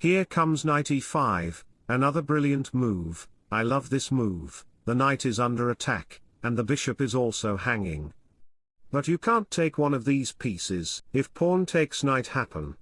here comes knight e5, another brilliant move, I love this move, the knight is under attack, and the bishop is also hanging. But you can't take one of these pieces, if pawn takes knight happen.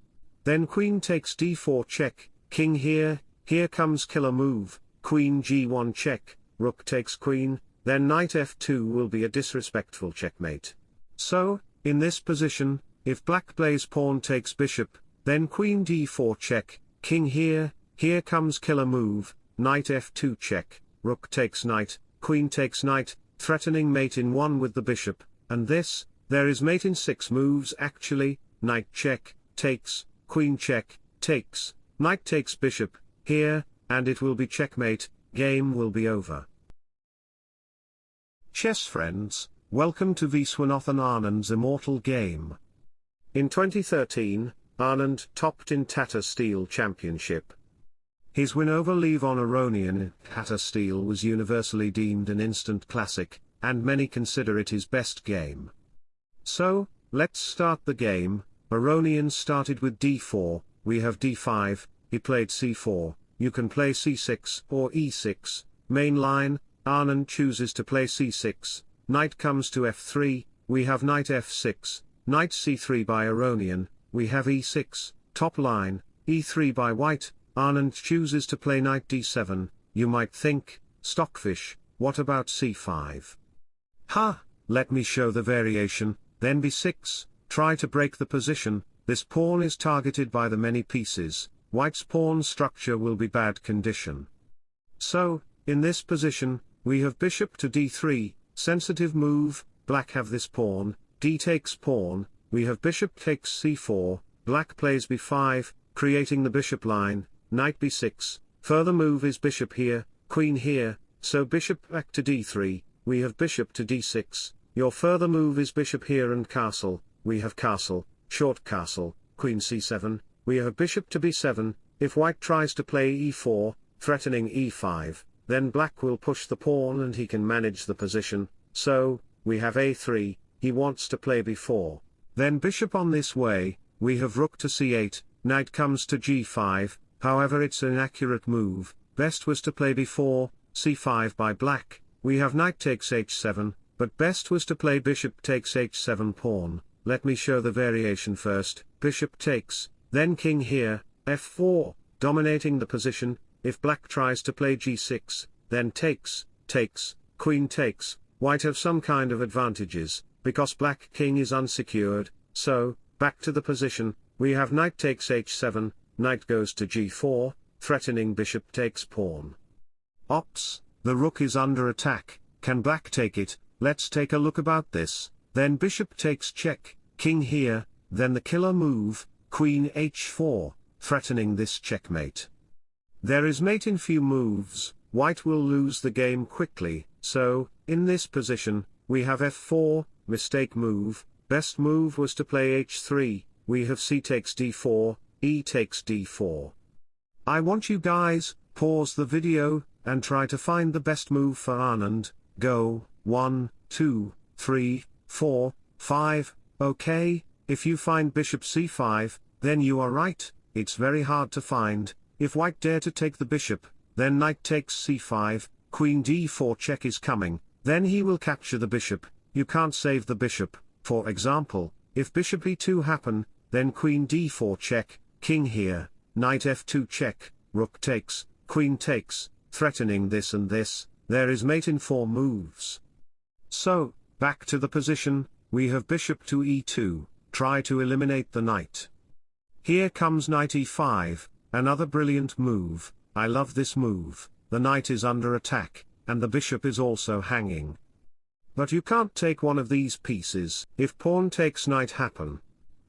Then queen takes d4 check, king here, here comes killer move, queen g1 check, rook takes queen, then knight f2 will be a disrespectful checkmate. So, in this position, if black plays pawn takes bishop, then queen d4 check, king here, here comes killer move, knight f2 check, rook takes knight, queen takes knight, threatening mate in 1 with the bishop, and this, there is mate in 6 moves actually, knight check, takes, queen check, takes, knight takes bishop, here, and it will be checkmate, game will be over. Chess friends, welcome to Viswanathan Anand's immortal game. In 2013, Anand topped in Tata Steel Championship. His win over Levon Aronian in Tata Steel was universally deemed an instant classic, and many consider it his best game. So, let's start the game, Aronian started with d4, we have d5, he played c4, you can play c6 or e6, main line, Anand chooses to play c6, knight comes to f3, we have knight f6, knight c3 by Aronian, we have e6, top line, e3 by white, Anand chooses to play knight d7, you might think, stockfish, what about c5? Ha, let me show the variation, then b6, try to break the position, this pawn is targeted by the many pieces, white's pawn structure will be bad condition. So, in this position, we have bishop to d3, sensitive move, black have this pawn, d takes pawn, we have bishop takes c4, black plays b5, creating the bishop line, knight b6, further move is bishop here, queen here, so bishop back to d3, we have bishop to d6, your further move is bishop here and castle, we have castle, short castle, queen c7, we have bishop to b7, if white tries to play e4, threatening e5, then black will push the pawn and he can manage the position, so, we have a3, he wants to play b4, then bishop on this way, we have rook to c8, knight comes to g5, However it's an accurate move, best was to play b4, c5 by black, we have knight takes h7, but best was to play bishop takes h7 pawn, let me show the variation first, bishop takes, then king here, f4, dominating the position, if black tries to play g6, then takes, takes, queen takes, white have some kind of advantages, because black king is unsecured, so, back to the position, we have knight takes h7, knight goes to g4, threatening bishop takes pawn. Ops, the rook is under attack, can black take it, let's take a look about this, then bishop takes check, king here, then the killer move, queen h4, threatening this checkmate. There is mate in few moves, white will lose the game quickly, so, in this position, we have f4, mistake move, best move was to play h3, we have c takes d4, e takes d4. I want you guys, pause the video, and try to find the best move for Anand, go, 1, 2, 3, 4, 5, okay, if you find bishop c5, then you are right, it's very hard to find, if white dare to take the bishop, then knight takes c5, queen d4 check is coming, then he will capture the bishop, you can't save the bishop, for example, if bishop e2 happen, then queen d4 check, king here, knight f2 check, rook takes, queen takes, threatening this and this, there is mate in four moves. So, back to the position, we have bishop to e2, try to eliminate the knight. Here comes knight e5, another brilliant move, I love this move, the knight is under attack, and the bishop is also hanging. But you can't take one of these pieces, if pawn takes knight happen.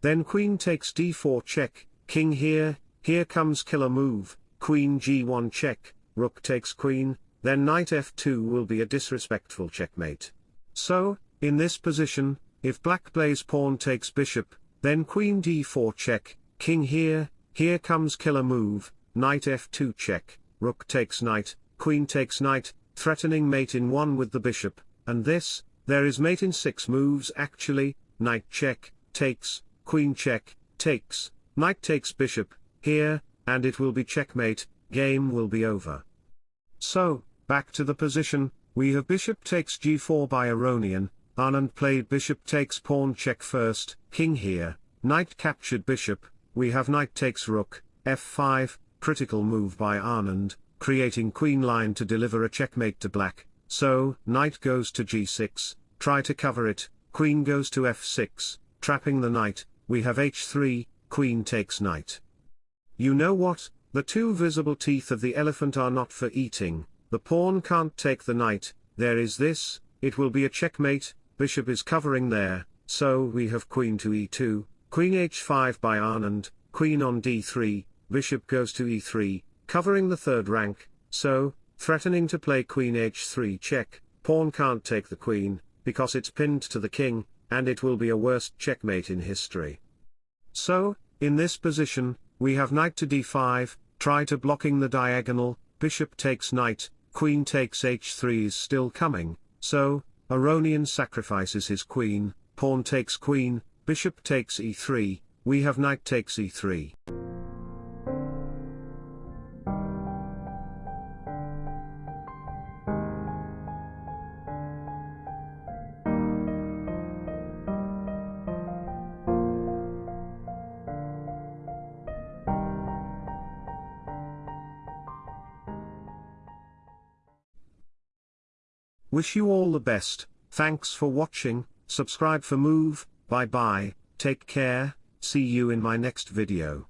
Then queen takes d4 check, King here, here comes killer move, queen g1 check, rook takes queen, then knight f2 will be a disrespectful checkmate. So, in this position, if black plays pawn takes bishop, then queen d4 check, king here, here comes killer move, knight f2 check, rook takes knight, queen takes knight, threatening mate in 1 with the bishop, and this, there is mate in 6 moves actually, knight check, takes, queen check, takes, Knight takes bishop, here, and it will be checkmate, game will be over. So, back to the position, we have bishop takes g4 by Aronian, Anand played bishop takes pawn check first, king here, knight captured bishop, we have knight takes rook, f5, critical move by Anand, creating queen line to deliver a checkmate to black, so, knight goes to g6, try to cover it, queen goes to f6, trapping the knight, we have h3, queen takes knight. You know what, the two visible teeth of the elephant are not for eating, the pawn can't take the knight, there is this, it will be a checkmate, bishop is covering there, so we have queen to e2, queen h5 by Anand, queen on d3, bishop goes to e3, covering the third rank, so, threatening to play queen h3 check, pawn can't take the queen, because it's pinned to the king, and it will be a worst checkmate in history. So, in this position, we have knight to d5, try to blocking the diagonal, bishop takes knight, queen takes h3 is still coming, so, Aronian sacrifices his queen, pawn takes queen, bishop takes e3, we have knight takes e3. Wish you all the best, thanks for watching, subscribe for move, bye bye, take care, see you in my next video.